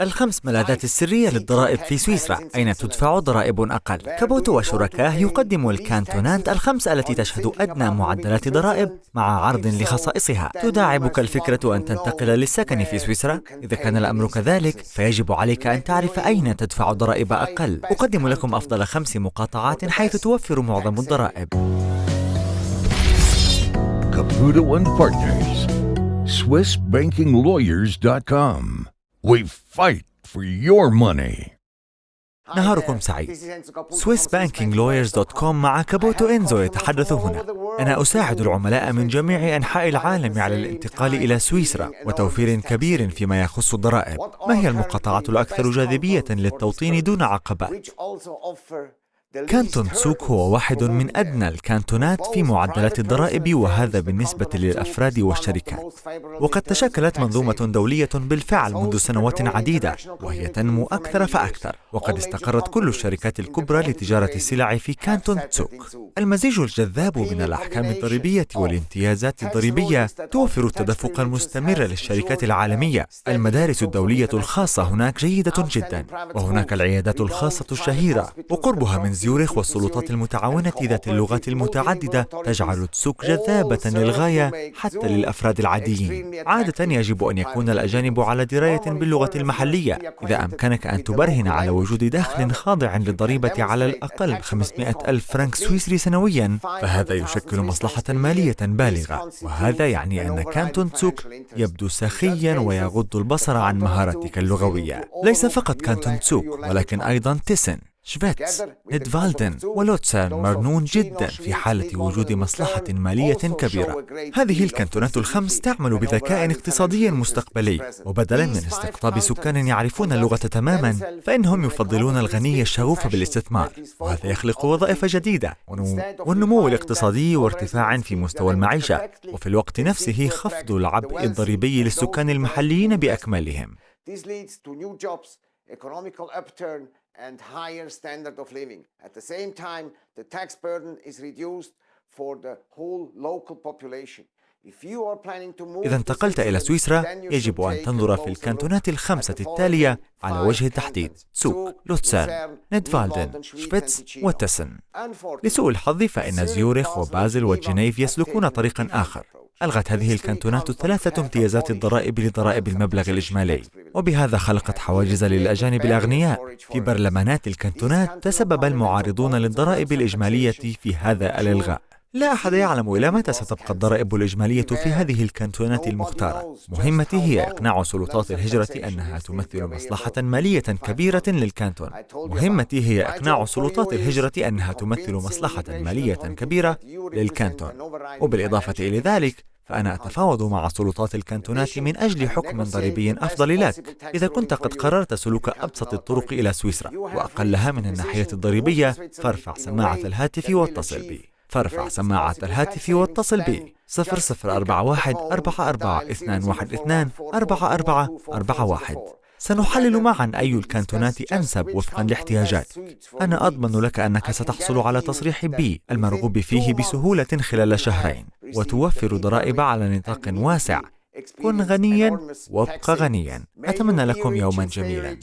الخمس ملاذات السرية للضرائب في سويسرا. أين تدفع ضرائب أقل؟ كابوتو وشركاه يقدم الكانتونات الخمس التي تشهد أدنى معدلات ضرائب مع عرض لخصائصها. تداعبك الفكرة أن تنتقل للسكن في سويسرا؟ إذا كان الأمر كذلك فيجب عليك أن تعرف أين تدفع ضرائب أقل. أقدم لكم أفضل خمس مقاطعات حيث توفر معظم الضرائب. Caputo and Partners. SwissBankingLawyers.com. We fight for your money. نهاركم سعيد SwissBankingLawyers.com مع كابوتو إنزو يتحدث هنا أنا أساعد العملاء من جميع أنحاء العالم على الانتقال إلى سويسرا وتوفير كبير فيما يخص الضرائب ما هي المقاطعات الأكثر جاذبية للتوطين دون عقبات؟ كانتون تسوك هو واحد من أدنى الكانتونات في معدلات الضرائب وهذا بالنسبة للأفراد والشركات. وقد تشكلت منظومة دولية بالفعل منذ سنوات عديدة وهي تنمو أكثر فأكثر. وقد استقرت كل الشركات الكبرى لتجارة السلع في كانتون تسوك المزيج الجذاب من الأحكام الضريبية والامتيازات الضريبية توفر التدفق المستمر للشركات العالمية. المدارس الدولية الخاصة هناك جيدة جدا وهناك العيادات الخاصة الشهيرة وقربها من زيورخ والسلطات المتعاونة ذات اللغات المتعددة تجعل تسوك جذابة للغاية حتى للأفراد العاديين. عادة يجب أن يكون الأجانب على دراية باللغة المحلية. إذا أمكنك أن تبرهن على وجود دخل خاضع للضريبة على الأقل 500 ألف فرنك سويسري سنويا فهذا يشكل مصلحة مالية بالغة. وهذا يعني أن كانتون تسوك يبدو سخيا ويغض البصر عن مهارتك اللغوية. ليس فقط كانتون تسوك ولكن أيضا تيسن شفيتس نيدفالدن ولوتسيرن مرنون جدا في حالة وجود مصلحة مالية كبيرة. هذه الكانتونات الخمس تعمل بذكاء اقتصادي مستقبلي. وبدلا من استقطاب سكان يعرفون اللغة تماما فإنهم يفضلون الغني الشغوف بالاستثمار. وهذا يخلق وظائف جديدة. والنمو الاقتصادي وارتفاع في مستوى المعيشة. وفي الوقت نفسه خفض العبء الضريبي للسكان المحليين بأكملهم. And higher standard of living. At the same time, the tax burden is reduced for the whole local population. إذا انتقلت إلى سويسرا يجب أن تنظر في الكانتونات الخمسة التالية على وجه التحديد سوك، لوتسيرن، نيدفالدن، شبيتس وتسن لسوء الحظ فإن زيورخ وبازل وجنيف يسلكون طريقا آخر ألغت هذه الكانتونات الثلاثة امتيازات الضرائب لضرائب المبلغ الإجمالي. وبهذا خلقت حواجز للأجانب الأغنياء. في برلمانات الكانتونات تسبب المعارضون للضرائب الإجمالية في هذا الإلغاء. لا أحد يعلم إلى متى ستبقى الضرائب الإجمالية في هذه الكانتونات المختارة. مهمتي هي إقناع سلطات الهجرة أنها تمثل مصلحة مالية كبيرة للكانتون. مهمتي هي إقناع سلطات الهجرة أنها تمثل مصلحة مالية كبيرة للكانتون. وبالإضافة إلى ذلك فأنا أتفاوض مع سلطات الكانتونات من أجل حكم ضريبي أفضل لك إذا كنت قد قررت سلوك أبسط الطرق إلى سويسرا. وأقلها من الناحية الضريبية فارفع سماعة الهاتف واتصل بي. فارفع سماعة الهاتف واتصل بي. 0041 44 212 44 41 سنحلل معا أي الكانتونات أنسب وفقا لاحتياجاتك أنا أضمن لك أنك ستحصل على تصريح B المرغوب فيه بسهولة خلال شهرين وتوفر ضرائب على نطاق واسع. كن غنيا وابق غنيا. أتمنى لكم يوما جميلا.